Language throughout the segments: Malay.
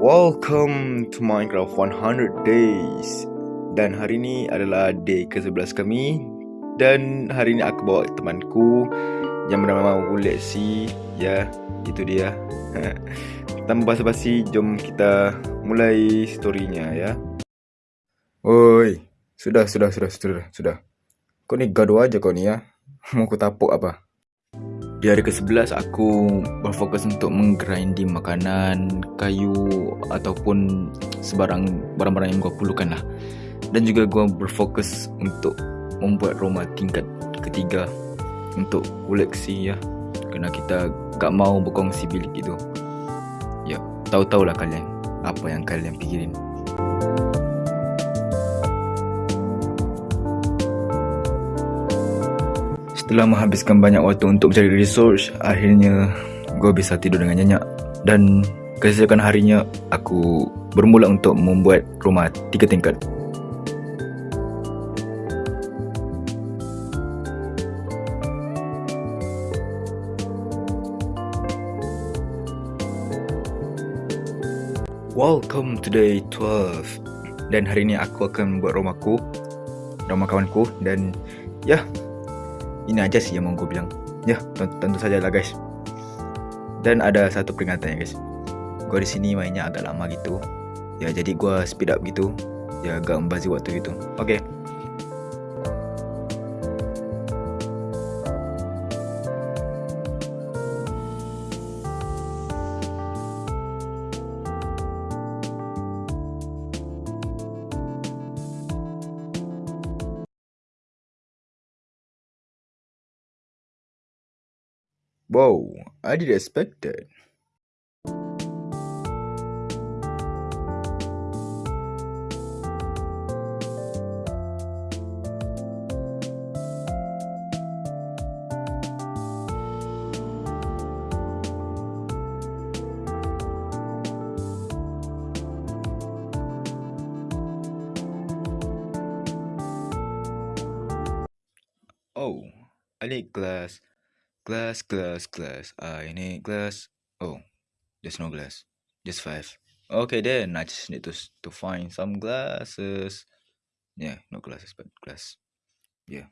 Welcome to Minecraft 100 Days. Dan hari ni adalah day ke-11 kami. Dan hari ni aku bawa temanku Yang bernama Wuleksi Ya, itu dia. Tanpa basa-basi, jom kita mulai storynya ya. Oi, sudah, sudah, sudah, sudah, sudah. Kau ni gaduh aja kau ni ya. Mau aku tapuk apa? Di hari ke-11 aku berfokus untuk menggrinding makanan, kayu ataupun sebarang barang-barang yang gua perlukan lah. Dan juga gua berfokus untuk membuat rumah tingkat ketiga untuk koleksi ya. Kerana kita gak mau berkongsi bilik itu. Ya, tahu-tahulah kalian apa yang kalian pikirin. Setelah menghabiskan banyak waktu untuk mencari research, akhirnya gue bisa tidur dengan nyenyak. Dan keesokan harinya, aku bermula untuk membuat rumah tiga tingkat. Welcome to day 12 Dan hari ini aku akan membuat rumahku Rumah kawanku Dan ya ini aja sih yang mau gue bilang. Ya tentu, saja lah guys. Dan ada satu peringatan ya guys. Gue di sini mainnya agak lama gitu. Ya jadi gue speed up gitu. Ya agak membazir waktu gitu oke. okay. Wow, I didn't expect that. Oh, I need glass. Glass, glass, glass. I need glass. Oh, there's no glass. Just five. Okay, then I just need to to find some glasses. Yeah, no glasses, but glass. Yeah.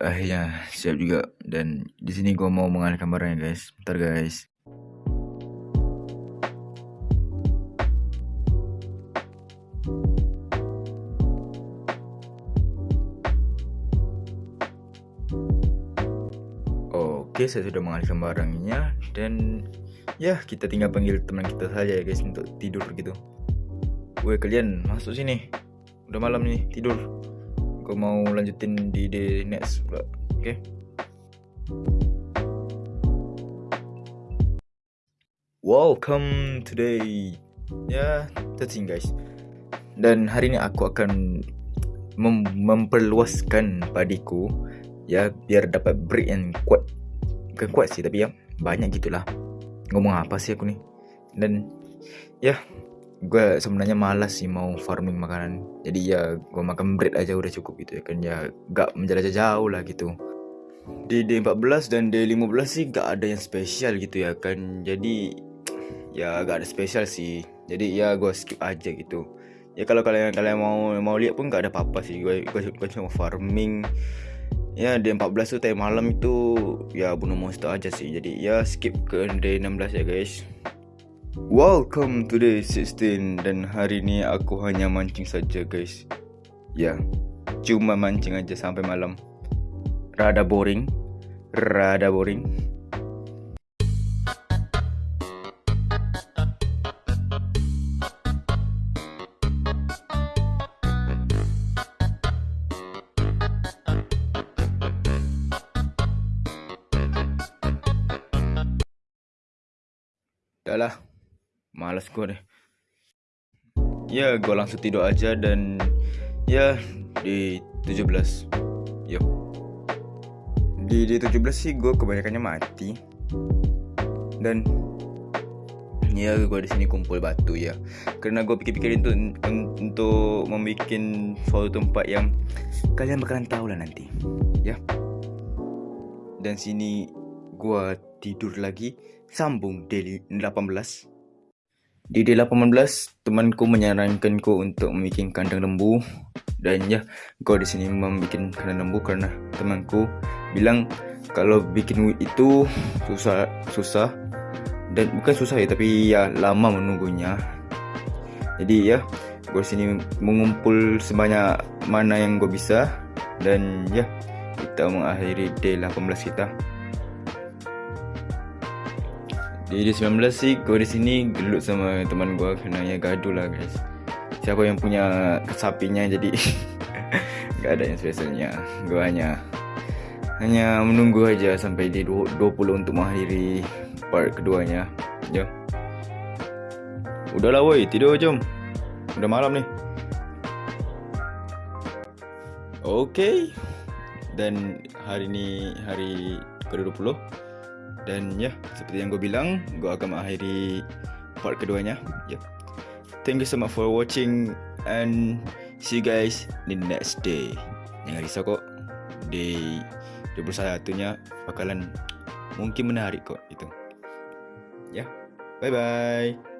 Akhirnya siap juga dan di sini gua mau mengalihkan barangnya guys. Bentar guys. Oke, saya sudah mengalihkan barangnya dan ya kita tinggal panggil teman kita saja ya guys untuk tidur gitu. Woi kalian masuk sini. Udah malam nih tidur kau mau lanjutin di day next pula. Okay? Welcome today. Ya yeah, guys. Dan hari ni aku akan mem memperluaskan padiku. Ya biar dapat break yang kuat. Bukan kuat sih tapi ya banyak gitulah. Ngomong apa sih aku ni? Dan ya gue sebenarnya malas sih mau farming makanan. Jadi ya gue makan bread aja udah cukup gitu ya kan. Ya gak menjelajah jauh lah gitu. Di D14 dan D15 sih gak ada yang spesial gitu ya kan. Jadi ya gak ada spesial sih. Jadi ya gue skip aja gitu. Ya kalau kalian kalian mau mau lihat pun gak ada apa-apa sih. Gue gue cuma farming. Ya D14 tuh time malam itu ya bunuh monster aja sih. Jadi ya skip ke D16 ya guys Welcome to day 16 dan hari ni aku hanya mancing saja guys. Ya. Yeah. Cuma mancing aja sampai malam. Rada boring. Rada boring. Dahlah. Malas gua deh Ya gua langsung tidur aja dan Ya Di 17 Ya Di, di 17 sih gua kebanyakannya mati. Dan Ya gua di sini kumpul batu ya. Karena gua pikir-pikir itu Untuk membuat suatu tempat yang Kalian bakalan tahu lah nanti Ya. Dan sini Gua tidur lagi Sambung daily 18 Di day 18 Temanku menyarankan ku untuk membuat kandang lembu. Dan ya Gua di sini membuat kandang lembu Karena temanku bilang Kalau bikin itu Susah Susah. Dan bukan susah ya tapi ya lama menunggunya. Jadi ya gue sini mengumpul sebanyak mana yang gue bisa. Dan ya kita mengakhiri day 18 kita di day 19 sih gue di sini gelut sama teman gue kena ya gaduh lah guys. Siapa yang punya sapinya jadi gak ada yang spesialnya gue hanya hanya menunggu aja sampai di 20 untuk mengakhiri part keduanya. Ya. Udahlah woi. Tidur jom. Udah malam nih Okay. Dan hari ni hari ke-20 Dan ya seperti yang gue bilang Gue akan mengakhiri part keduanya Ya Thank you so much for watching And see you guys the next day Jangan risau kok Day 21 nya bakalan mungkin menarik kok itu. Ya. Bye bye.